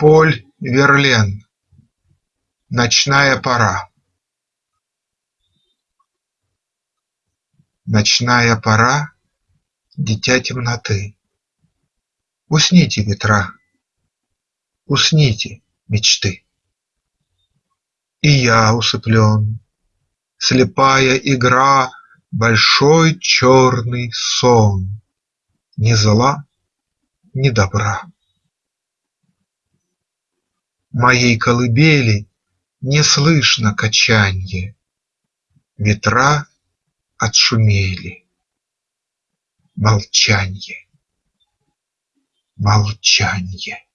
Поль Верлен Ночная пора Ночная пора – дитя темноты. Усните, ветра, усните, мечты. И я усыплен, слепая игра – Большой черный сон ни зла, ни добра. Моей колыбели не слышно качанье, Ветра отшумели. Молчанье, молчанье.